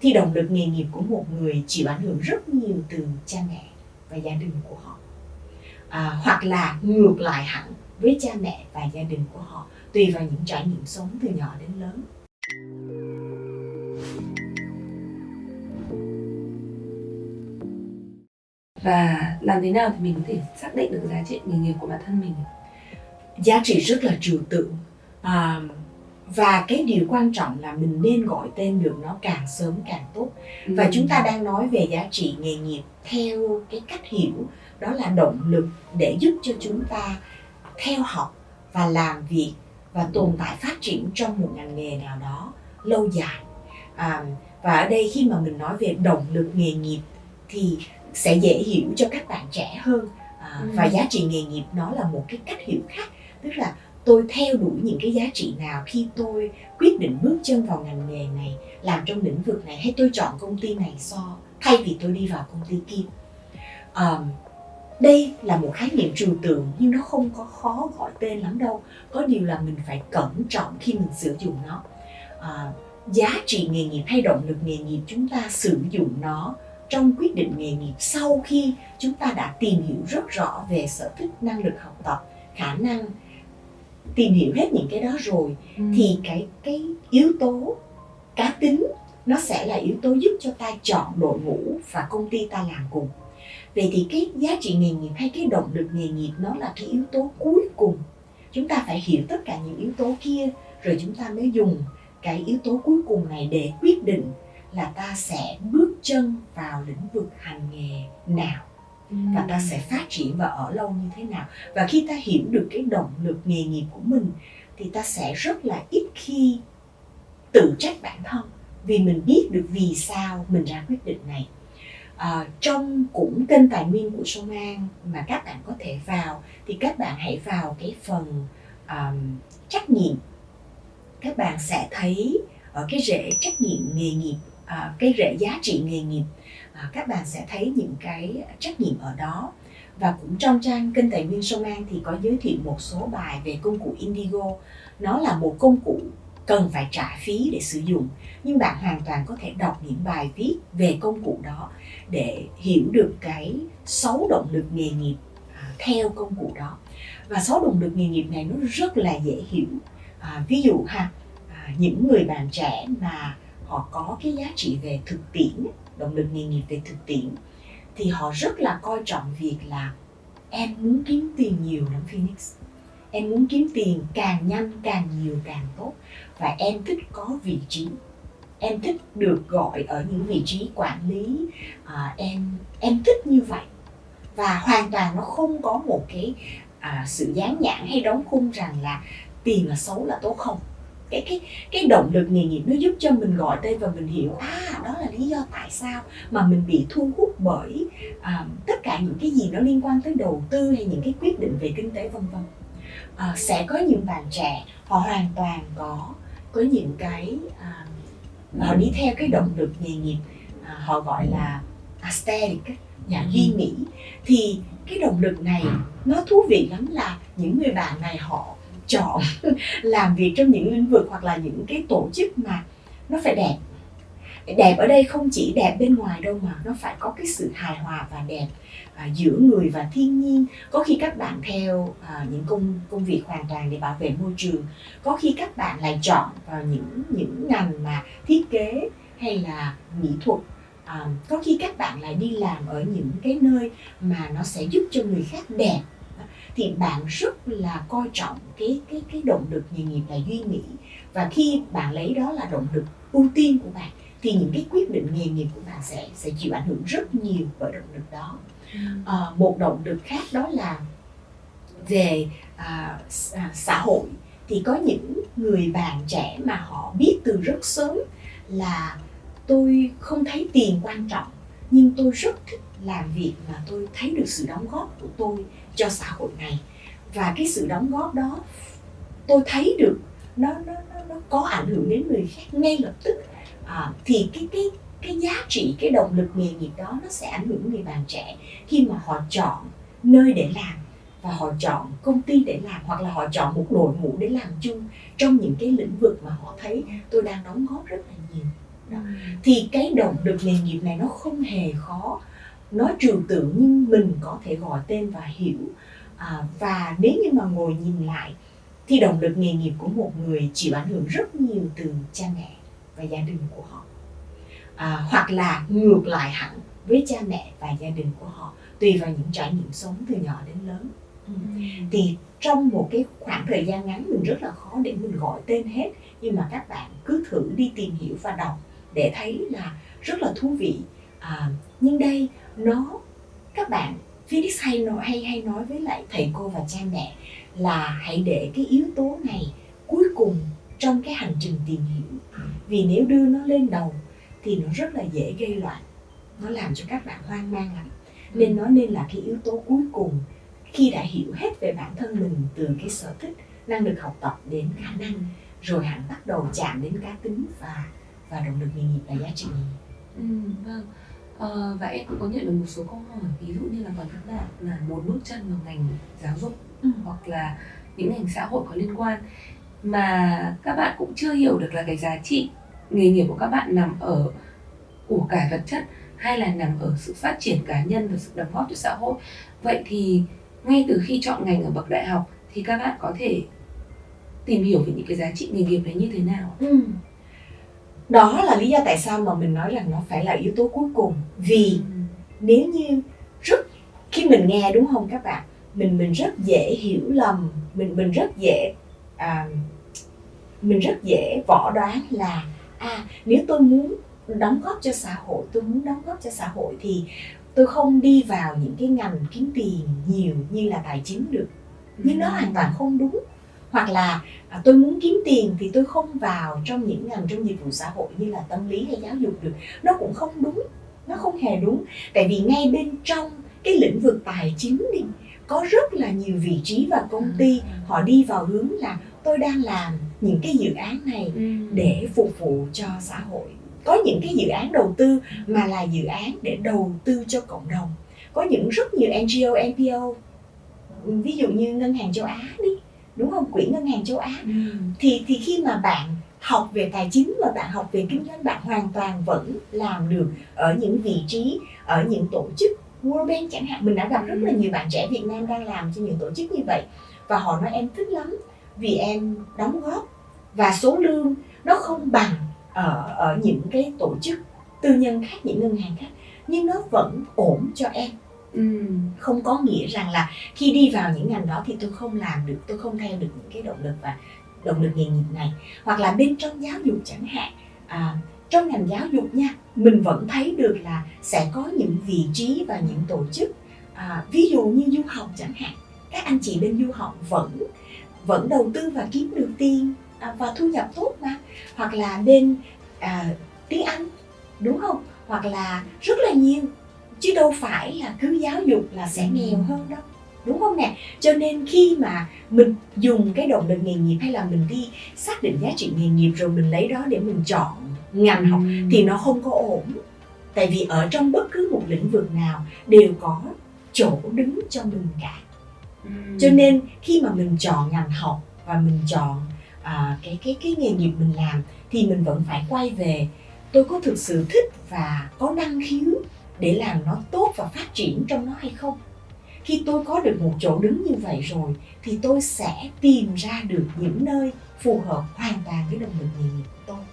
thì động lực nghề nghiệp của một người chịu ảnh hưởng rất nhiều từ cha mẹ và gia đình của họ. À, hoặc là ngược lại hẳn với cha mẹ và gia đình của họ tùy vào những trải nghiệm sống từ nhỏ đến lớn. Và làm thế nào thì mình có thể xác định được giá trị nghề nghiệp của bản thân mình? Giá trị rất là trừu tượng. À, và cái điều quan trọng là mình nên gọi tên được nó càng sớm càng tốt và ừ. chúng ta đang nói về giá trị nghề nghiệp theo cái cách hiểu đó là động lực để giúp cho chúng ta theo học và làm việc và tồn tại phát triển trong một ngành nghề nào đó lâu dài à, và ở đây khi mà mình nói về động lực nghề nghiệp thì sẽ dễ hiểu cho các bạn trẻ hơn à, ừ. và giá trị nghề nghiệp nó là một cái cách hiểu khác tức là tôi theo đuổi những cái giá trị nào khi tôi quyết định bước chân vào ngành nghề này làm trong lĩnh vực này hay tôi chọn công ty này so thay vì tôi đi vào công ty kia? Um, đây là một khái niệm trừu tượng nhưng nó không có khó gọi tên lắm đâu. Có điều là mình phải cẩn trọng khi mình sử dụng nó. À, giá trị nghề nghiệp hay động lực nghề nghiệp chúng ta sử dụng nó trong quyết định nghề nghiệp sau khi chúng ta đã tìm hiểu rất rõ về sở thích năng lực học tập khả năng tìm hiểu hết những cái đó rồi ừ. thì cái cái yếu tố cá tính nó sẽ là yếu tố giúp cho ta chọn đội ngũ và công ty ta làm cùng. Vậy thì cái giá trị nghề nghiệp hay cái động lực nghề nghiệp nó là cái yếu tố cuối cùng. Chúng ta phải hiểu tất cả những yếu tố kia rồi chúng ta mới dùng cái yếu tố cuối cùng này để quyết định là ta sẽ bước chân vào lĩnh vực hành nghề nào và ta sẽ phát triển và ở lâu như thế nào? Và khi ta hiểu được cái động lực nghề nghiệp của mình thì ta sẽ rất là ít khi tự trách bản thân vì mình biết được vì sao mình ra quyết định này. À, trong cũng kênh tài nguyên của sông an mà các bạn có thể vào thì các bạn hãy vào cái phần um, trách nhiệm. Các bạn sẽ thấy ở cái rễ trách nhiệm nghề nghiệp à, cái rễ giá trị nghề nghiệp à, các bạn sẽ thấy những cái trách nhiệm ở đó. Và cũng trong trang kênh tài nguyên sông an thì có giới thiệu một số bài về công cụ indigo. Nó là một công cụ cần phải trả phí để sử dụng nhưng bạn hoàn toàn có thể đọc những bài viết về công cụ đó để hiểu được cái sáu động lực nghề nghiệp à, theo công cụ đó. Và sáu động lực nghề nghiệp này nó rất là dễ hiểu. À, ví dụ ha à, những người bạn trẻ mà họ có cái giá trị về thực tiễn động lực nghề nghiệp về thực tiễn thì họ rất là coi trọng việc là em muốn kiếm tiền nhiều lắm Phoenix. Em muốn kiếm tiền càng nhanh càng nhiều càng tốt. Và em thích có vị trí. Em thích được gọi ở những vị trí quản lý. À, em em thích như vậy. Và hoàn toàn nó không có một cái à, sự dán nhãn hay đóng khung rằng là tiền là xấu là tốt không cái cái cái động lực nghề nghiệp nó giúp cho mình gọi tên và mình hiểu à đó là lý do tại sao mà mình bị thu hút bởi à, tất cả những cái gì nó liên quan tới đầu tư hay những cái quyết định về kinh tế vân vân. À, sẽ có những bạn trẻ họ hoàn toàn có có những cái à, họ đi theo cái động lực nghề nghiệp à, họ gọi là aesthetic nhà duy mỹ. Thì cái động lực này nó thú vị lắm là những người bạn này họ chọn làm việc trong những lĩnh vực hoặc là những cái tổ chức mà nó phải đẹp. Đẹp ở đây không chỉ đẹp bên ngoài đâu mà nó phải có cái sự hài hòa và đẹp à, giữa người và thiên nhiên. Có khi các bạn theo à, những công công việc hoàn toàn để bảo vệ môi trường có khi các bạn lại chọn vào những những ngành mà thiết kế hay là mỹ thuật. À, có khi các bạn lại đi làm ở những cái nơi mà nó sẽ giúp cho người khác đẹp thì bạn rất là coi trọng cái cái cái động lực nghề nghiệp là duy mỹ và khi bạn lấy đó là động lực ưu tiên của bạn thì những cái quyết định nghề nghiệp của bạn sẽ sẽ chịu ảnh hưởng rất nhiều bởi động lực đó. À, một động lực khác đó là về à, à, xã hội. Thì có những người bạn trẻ mà họ biết từ rất sớm là tôi không thấy tiền quan trọng nhưng tôi rất thích làm việc mà tôi thấy được sự đóng góp của tôi cho xã hội này. Và cái sự đóng góp đó tôi thấy được nó nó nó, nó có ảnh hưởng đến người khác ngay lập tức. À, thì cái cái cái giá trị cái động lực nghề nghiệp đó nó sẽ ảnh hưởng người bạn trẻ khi mà họ chọn nơi để làm và họ chọn công ty để làm hoặc là họ chọn một đội ngũ để làm chung trong những cái lĩnh vực mà họ thấy tôi đang đóng góp rất là nhiều đó. thì cái động lực nghề nghiệp này nó không hề khó. Nó trừu tượng nhưng mình có thể gọi tên và hiểu. À, và nếu như mà ngồi nhìn lại thì động lực nghề nghiệp của một người chịu ảnh hưởng rất nhiều từ cha mẹ và gia đình của họ. À, hoặc là ngược lại hẳn với cha mẹ và gia đình của họ tùy vào những trải nghiệm sống từ nhỏ đến lớn. Ừ. thì trong một cái khoảng thời gian ngắn mình rất là khó để mình gọi tên hết. Nhưng mà các bạn cứ thử đi tìm hiểu và đọc để thấy là rất là thú vị. À, nhưng đây nó các bạn Phoenix hay nói hay hay nói với lại thầy cô và cha mẹ là hãy để cái yếu tố này cuối cùng trong cái hành trình tìm hiểu. Vì nếu đưa nó lên đầu thì nó rất là dễ gây loạn. Nó làm cho các bạn hoang mang lắm. Nên nó nên là cái yếu tố cuối cùng khi đã hiểu hết về bản thân mình từ cái sở thích năng lực học tập đến khả năng rồi hẳn bắt đầu chạm đến cá tính và và động lực nghề nghiệp và giá trị ừ, vâng ờ, và em cũng có nhận được một số câu hỏi ví dụ như là còn các bạn là muốn bước chân vào ngành giáo dục ừ. hoặc là những ngành xã hội có liên quan mà các bạn cũng chưa hiểu được là cái giá trị nghề nghiệp của các bạn nằm ở của cải vật chất hay là nằm ở sự phát triển cá nhân và sự đóng góp cho xã hội vậy thì ngay từ khi chọn ngành ở bậc đại học thì các bạn có thể tìm hiểu về những cái giá trị nghề nghiệp đấy như thế nào ừ đó là lý do tại sao mà mình nói rằng nó phải là yếu tố cuối cùng. Vì ừ. nếu như rất khi mình nghe đúng không các bạn? Mình mình rất dễ hiểu lầm mình mình rất dễ à, mình rất dễ võ đoán là à nếu tôi muốn đóng góp cho xã hội tôi muốn đóng góp cho xã hội thì tôi không đi vào những cái ngành kiếm tiền nhiều như là tài chính được. Nhưng nó hoàn toàn không đúng hoặc là à, tôi muốn kiếm tiền thì tôi không vào trong những ngành trong dịch vụ xã hội như là tâm lý hay giáo dục được nó cũng không đúng nó không hề đúng tại vì ngay bên trong cái lĩnh vực tài chính đi có rất là nhiều vị trí và công ty ừ. họ đi vào hướng là tôi đang làm những cái dự án này ừ. để phục vụ cho xã hội có những cái dự án đầu tư mà là dự án để đầu tư cho cộng đồng có những rất nhiều NGO, NPO ví dụ như ngân hàng châu Á đi đúng không? Quỹ ngân hàng châu Á. Ừ. thì thì khi mà bạn học về tài chính và bạn học về kinh doanh bạn hoàn toàn vẫn làm được ở những vị trí ở những tổ chức World Bank chẳng hạn. Mình đã gặp rất là nhiều bạn trẻ Việt Nam đang làm cho những tổ chức như vậy. Và họ nói em thích lắm vì em đóng góp và số lương nó không bằng ở ở những cái tổ chức tư nhân khác những ngân hàng khác nhưng nó vẫn ổn cho em ừ. không có nghĩa rằng là khi đi vào những ngành đó thì tôi không làm được tôi không theo được những cái động lực và động lực nghề nghiệp này. Hoặc là bên trong giáo dục chẳng hạn à, trong ngành giáo dục nha mình vẫn thấy được là sẽ có những vị trí và những tổ chức à, ví dụ như du học chẳng hạn các anh chị bên du học vẫn vẫn đầu tư và kiếm được tiền à, và thu nhập tốt mà. Hoặc là bên à, tiếng Anh đúng không? Hoặc là rất là nhiều chứ đâu phải là cứ giáo dục là sẽ ừ. nghèo hơn đâu đúng không nè cho nên khi mà mình dùng cái động lực nghề nghiệp hay là mình đi xác định giá trị nghề nghiệp rồi mình lấy đó để mình chọn ngành học ừ. thì nó không có ổn tại vì ở trong bất cứ một lĩnh vực nào đều có chỗ đứng cho mình cả ừ. cho nên khi mà mình chọn ngành học và mình chọn à, cái cái cái nghề nghiệp mình làm thì mình vẫn phải quay về tôi có thực sự thích và có năng khiếu để làm nó tốt và phát triển trong nó hay không. Khi tôi có được một chỗ đứng như vậy rồi thì tôi sẽ tìm ra được những nơi phù hợp hoàn toàn với động lực nghề nghiệp của tôi.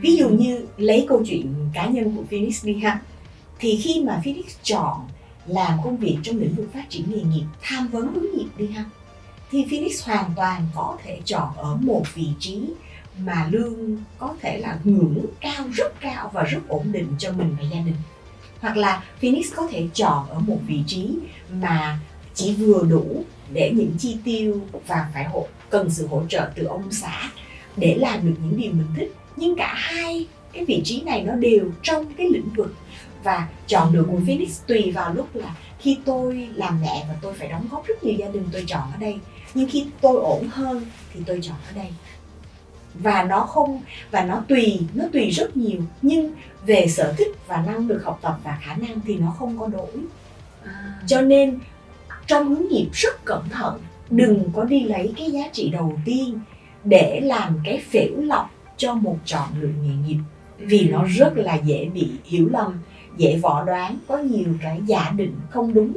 Ví dụ như lấy câu chuyện cá nhân của Phoenix đi ha. Thì khi mà Phoenix chọn làm công việc trong lĩnh vực phát triển nghề nghiệp tham vấn hướng nghiệp đi ha thì Phoenix hoàn toàn có thể chọn ở một vị trí mà lương có thể là ngưỡng cao rất cao và rất ổn định cho mình và gia đình hoặc là Phoenix có thể chọn ở một vị trí mà chỉ vừa đủ để những chi tiêu và phải hộ cần sự hỗ trợ từ ông xã để làm được những điều mình thích. Nhưng cả hai cái vị trí này nó đều trong cái lĩnh vực. Và chọn được của Phoenix tùy vào lúc là khi tôi làm mẹ và tôi phải đóng góp rất nhiều gia đình tôi chọn ở đây. Nhưng khi tôi ổn hơn thì tôi chọn ở đây và nó không và nó tùy nó tùy rất nhiều. Nhưng về sở thích và năng lực học tập và khả năng thì nó không có đổi. À. cho nên trong hướng nghiệp rất cẩn thận đừng có đi lấy cái giá trị đầu tiên để làm cái phễu lọc cho một chọn lựa nghề nghiệp. Vì nó rất là dễ bị hiểu lầm dễ võ đoán có nhiều cái giả định không đúng